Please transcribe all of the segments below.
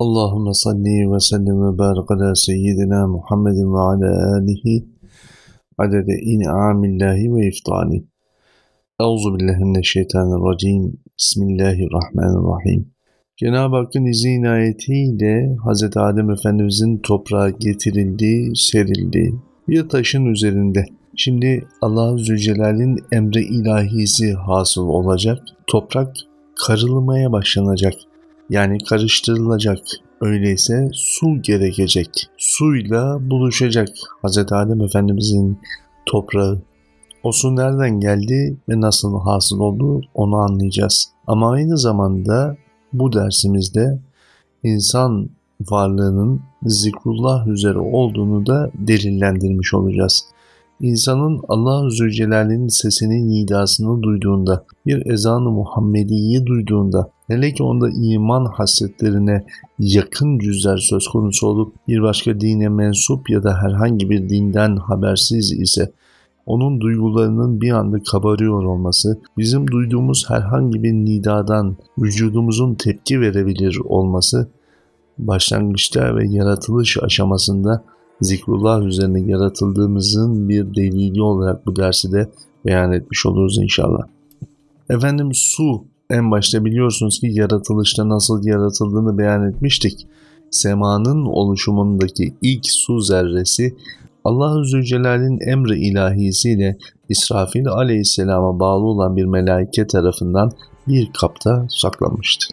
Allahümme salli ve sellim ve barik ala seyyidina Muhammedin ve ala alihi adede in'amillahi ve iftani. Euzu billahi mineşşeytanirracim. Bismillahirrahmanirrahim. Cenab-ı Hakk'ın izni inayetiyle Hz. Adem Efendimizin toprağa getirildi, serildi. Bir taşın üzerinde. Şimdi Allah Zülcelal'in emri ilahisi hasıl olacak. Toprak karılmaya başlanacak. Yani karıştırılacak. Öyleyse su gerekecek. Suyla buluşacak Hz. Adem Efendimizin toprağı. O su nereden geldi ve nasıl hasıl oldu onu anlayacağız. Ama aynı zamanda bu dersimizde insan varlığının zikrullah üzere olduğunu da delillendirmiş olacağız. İnsanın Allah Zülcelal'in sesinin nidasını duyduğunda, bir ezanı Muhammedi'yi duyduğunda, hele ki onda iman hasretlerine yakın cüzler söz konusu olup bir başka dine mensup ya da herhangi bir dinden habersiz ise, onun duygularının bir anda kabarıyor olması, bizim duyduğumuz herhangi bir nidadan vücudumuzun tepki verebilir olması, başlangıçta ve yaratılış aşamasında zikrullah üzerine yaratıldığımızın bir delili olarak bu dersi de beyan etmiş oluruz inşallah. Efendim su en başta biliyorsunuz ki yaratılışta nasıl yaratıldığını beyan etmiştik. Semanın oluşumundaki ilk su zerresi Allah-u Zülcelal'in emri ilahisiyle İsrafil aleyhisselama bağlı olan bir melaike tarafından bir kapta saklanmıştı.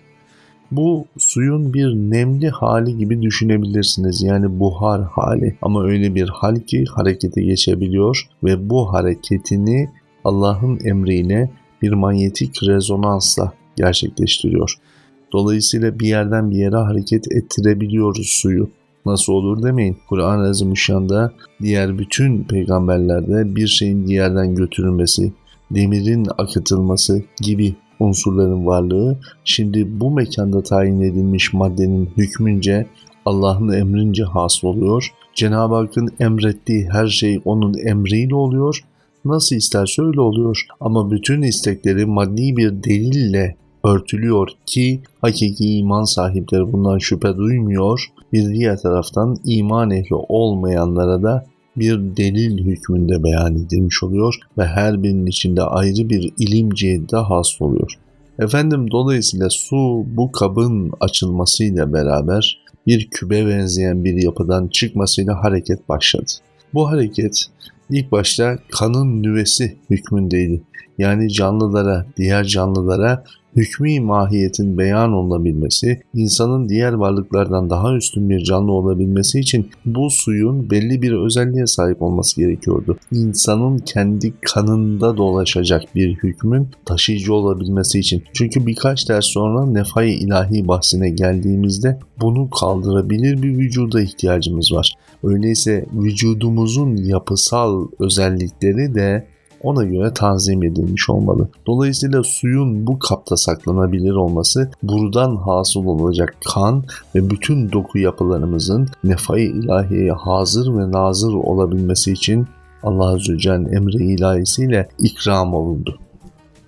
Bu suyun bir nemli hali gibi düşünebilirsiniz. Yani buhar hali. Ama öyle bir hal ki harekete geçebiliyor ve bu hareketini Allah'ın emriyle bir manyetik rezonansla gerçekleştiriyor. Dolayısıyla bir yerden bir yere hareket ettirebiliyoruz suyu. Nasıl olur demeyin. Kur'an-ı Azimüşşan'da diğer bütün peygamberlerde bir şeyin diğerden götürülmesi, demirin akıtılması gibi unsurların varlığı şimdi bu mekanda tayin edilmiş maddenin hükmünce Allah'ın emrince hasıl oluyor. Cenab-ı Hakk'ın emrettiği her şey onun emriyle oluyor. Nasıl isterse öyle oluyor. Ama bütün istekleri maddi bir delille örtülüyor ki hakiki iman sahipleri bundan şüphe duymuyor. Bir diğer taraftan iman ehli olmayanlara da bir delil hükmünde beyan edilmiş oluyor ve her birinin içinde ayrı bir ilim cihette hasıl oluyor. Efendim dolayısıyla su bu kabın açılmasıyla beraber bir kübe benzeyen bir yapıdan çıkmasıyla hareket başladı. Bu hareket ilk başta kanın nüvesi hükmündeydi. Yani canlılara, diğer canlılara hükmü mahiyetin beyan olabilmesi, insanın diğer varlıklardan daha üstün bir canlı olabilmesi için bu suyun belli bir özelliğe sahip olması gerekiyordu. İnsanın kendi kanında dolaşacak bir hükmün taşıyıcı olabilmesi için. Çünkü birkaç ders sonra nefai ilahi bahsine geldiğimizde bunu kaldırabilir bir vücuda ihtiyacımız var. Öyleyse vücudumuzun yapısal özellikleri de ona göre tanzim edilmiş olmalı. Dolayısıyla suyun bu kapta saklanabilir olması buradan hasıl olacak kan ve bütün doku yapılarımızın nefai ilahiye hazır ve nazır olabilmesi için Allah Azze ve emri ilahisiyle ikram olundu.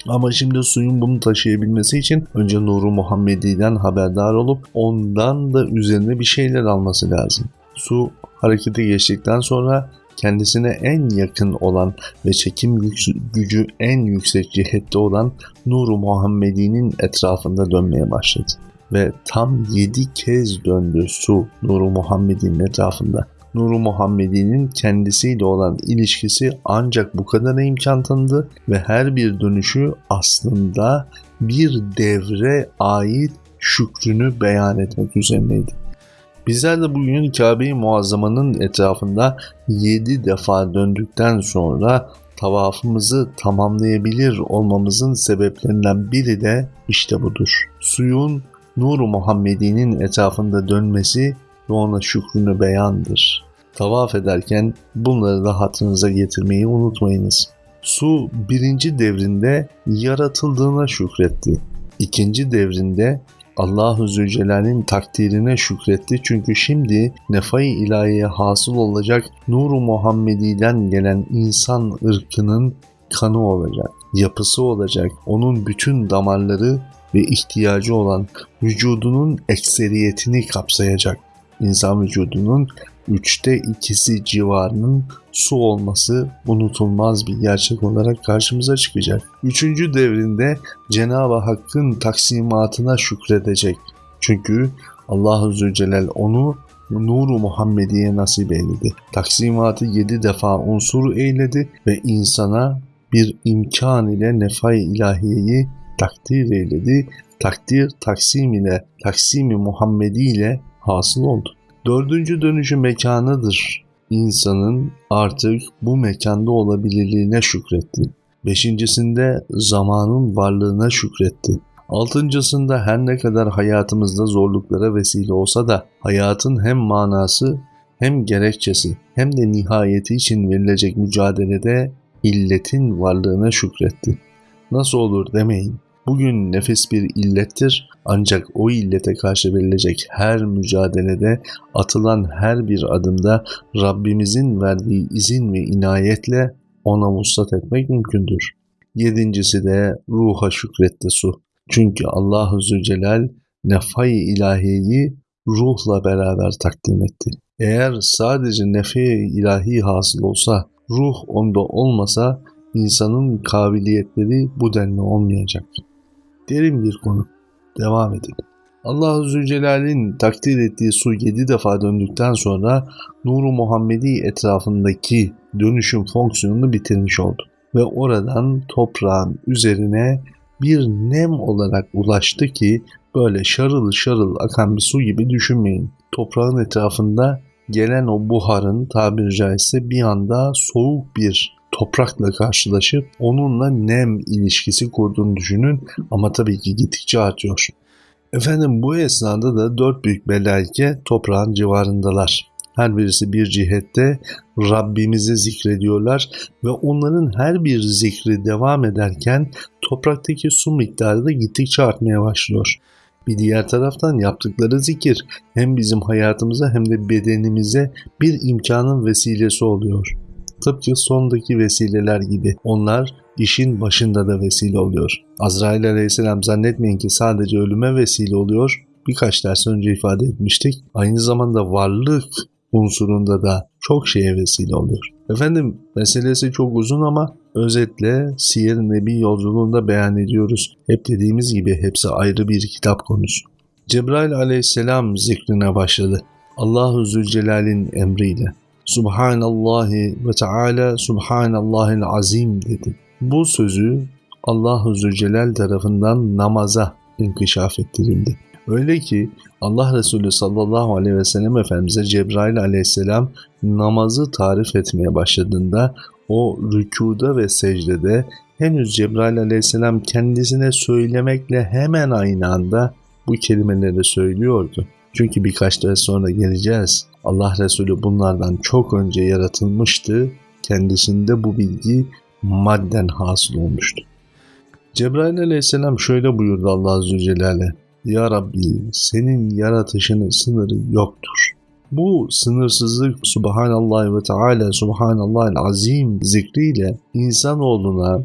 Ama şimdi suyun bunu taşıyabilmesi için önce Nuru Muhammedi'den haberdar olup ondan da üzerine bir şeyler alması lazım. Su harekete geçtikten sonra kendisine en yakın olan ve çekim gücü en yüksek cihette olan Nuru Muhammedi'nin etrafında dönmeye başladı. Ve tam yedi kez döndü su Nuru Muhammedi'nin etrafında. Nuru Muhammedi'nin kendisiyle olan ilişkisi ancak bu kadar imkan tanıdı ve her bir dönüşü aslında bir devre ait şükrünü beyan etmek üzerineydi. Bizler de bugün Kabe-i Muazzama'nın etrafında 7 defa döndükten sonra tavafımızı tamamlayabilir olmamızın sebeplerinden biri de işte budur. Suyun Nur-u Muhammedi'nin etrafında dönmesi ve ona şükrünü beyandır. Tavaf ederken bunları da hatırınıza getirmeyi unutmayınız. Su birinci devrinde yaratıldığına şükretti. İkinci devrinde Allahu Zülcelal'in takdirine şükretti çünkü şimdi nefai ilahiye hasıl olacak Nur-u Muhammedi'den gelen insan ırkının kanı olacak, yapısı olacak, onun bütün damarları ve ihtiyacı olan vücudunun ekseriyetini kapsayacak. İnsan vücudunun üçte ikisi civarının su olması unutulmaz bir gerçek olarak karşımıza çıkacak. Üçüncü devrinde Cenab-ı Hakk'ın taksimatına şükredecek. Çünkü Allah-u Zülcelal onu nuru Muhammediye nasip eyledi. Taksimatı yedi defa unsur eyledi ve insana bir imkan ile nefay ilahiyeyi takdir eyledi. Takdir taksim ile, taksimi Muhammedi ile hasıl oldu. Dördüncü dönüşü mekanıdır. İnsanın artık bu mekanda olabilirliğine şükretti. Beşincisinde zamanın varlığına şükretti. Altıncısında her ne kadar hayatımızda zorluklara vesile olsa da hayatın hem manası hem gerekçesi hem de nihayeti için verilecek mücadelede illetin varlığına şükretti. Nasıl olur demeyin. Bugün nefis bir illettir ancak o illete karşı verilecek her mücadelede atılan her bir adımda Rabbimizin verdiği izin ve inayetle ona muslat etmek mümkündür. Yedincisi de ruha şükretti su. Çünkü Allahu Zülcelal nefay ilahiyi ruhla beraber takdim etti. Eğer sadece nefi ilahi hasıl olsa, ruh onda olmasa insanın kabiliyetleri bu denli olmayacak. Derin bir konu. Devam edelim. Allah-u Zülcelal'in takdir ettiği su yedi defa döndükten sonra Nuru Muhammedi etrafındaki dönüşüm fonksiyonunu bitirmiş oldu. Ve oradan toprağın üzerine bir nem olarak ulaştı ki böyle şarıl şarıl akan bir su gibi düşünmeyin. Toprağın etrafında gelen o buharın tabiri caizse bir anda soğuk bir toprakla karşılaşıp onunla nem ilişkisi kurduğunu düşünün ama tabii ki gittikçe artıyor. Efendim bu esnada da dört büyük melaike toprağın civarındalar. Her birisi bir cihette Rabbimizi zikrediyorlar ve onların her bir zikri devam ederken topraktaki su miktarı da gittikçe artmaya başlıyor. Bir diğer taraftan yaptıkları zikir hem bizim hayatımıza hem de bedenimize bir imkanın vesilesi oluyor. Tıpkı sondaki vesileler gibi onlar işin başında da vesile oluyor. Azrail aleyhisselam zannetmeyin ki sadece ölüme vesile oluyor. Birkaç ders önce ifade etmiştik. Aynı zamanda varlık unsurunda da çok şeye vesile oluyor. Efendim meselesi çok uzun ama özetle Siyer Nebi yolculuğunda beyan ediyoruz. Hep dediğimiz gibi hepsi ayrı bir kitap konusu. Cebrail aleyhisselam zikrine başladı. Allahu Zülcelal'in emriyle. Subhanallahi ve Teala Subhanallahil Azim dedi. Bu sözü Allahu Zülcelal tarafından namaza inkişaf ettirildi. Öyle ki Allah Resulü sallallahu aleyhi ve sellem Efendimiz'e Cebrail aleyhisselam namazı tarif etmeye başladığında o rükuda ve secdede henüz Cebrail aleyhisselam kendisine söylemekle hemen aynı anda bu kelimeleri söylüyordu. Çünkü birkaç ders sonra geleceğiz. Allah Resulü bunlardan çok önce yaratılmıştı. Kendisinde bu bilgi madden hasıl olmuştu. Cebrail aleyhisselam şöyle buyurdu Allah Azze Celaluhu. Ya Rabbi senin yaratışının sınırı yoktur. Bu sınırsızlık Subhanallah ve Teala Subhanallah'ın azim zikriyle insanoğluna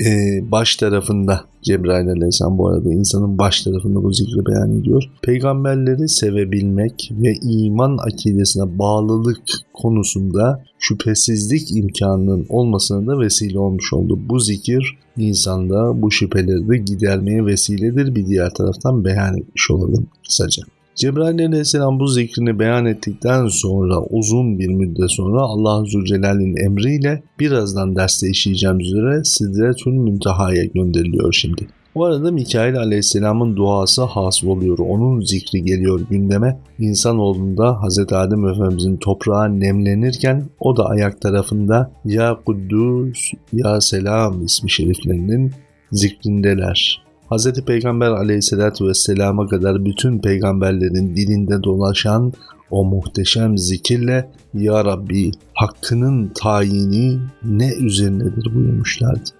e, baş tarafında Cebrail aleyhisselam bu arada insanın baş tarafında bu zikri beyan ediyor. Peygamberleri sevebilmek ve iman akidesine bağlılık konusunda şüphesizlik imkanının olmasına da vesile olmuş oldu. Bu zikir insanda bu şüpheleri de gidermeye vesiledir bir diğer taraftan beyan etmiş olalım kısaca. Cebrail aleyhisselam bu zikrini beyan ettikten sonra uzun bir müddet sonra Allah Zülcelal'in emriyle birazdan derste işleyeceğim üzere Sidretül Münteha'ya gönderiliyor şimdi. Bu arada Mikail aleyhisselamın duası hasıl oluyor. Onun zikri geliyor gündeme. İnsanoğlunda Hz. Adem Efendimizin toprağa nemlenirken o da ayak tarafında Ya Kuddus Ya Selam ismi şeriflerinin zikrindeler. Hz. Peygamber aleyhissalatü vesselama kadar bütün peygamberlerin dilinde dolaşan o muhteşem zikirle Ya Rabbi hakkının tayini ne üzerinedir buyurmuşlardı.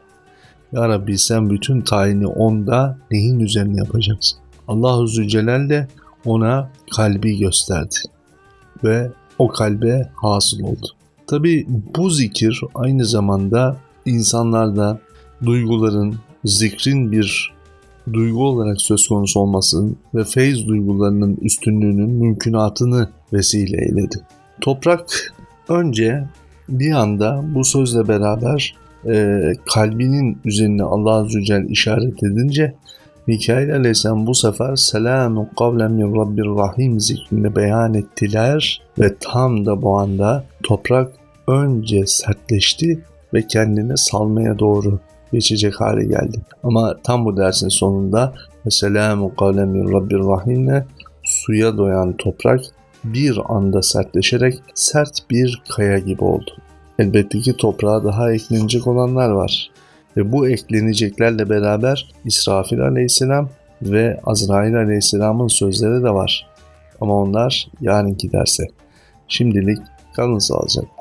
Ya Rabbi sen bütün tayini onda neyin üzerine yapacaksın? Allah-u Zülcelal de ona kalbi gösterdi ve o kalbe hasıl oldu. Tabi bu zikir aynı zamanda insanlarda duyguların, zikrin bir duygu olarak söz konusu olmasının ve feyz duygularının üstünlüğünün mümkünatını vesile eyledi. Toprak önce bir anda bu sözle beraber e, kalbinin üzerine Allah Celle işaret edince Mikail Aleyhisselam bu sefer selamun kavlen min Rabbir Rahim zikrini beyan ettiler ve tam da bu anda toprak önce sertleşti ve kendini salmaya doğru geçecek hale geldi. Ama tam bu dersin sonunda selamun kavlen min Rabbir Rahim'le suya doyan toprak bir anda sertleşerek sert bir kaya gibi oldu. Elbette ki toprağa daha eklenecek olanlar var. Ve bu ekleneceklerle beraber İsrafil aleyhisselam ve Azrail aleyhisselamın sözleri de var. Ama onlar yarınki derse. Şimdilik kalın sağlıcakla.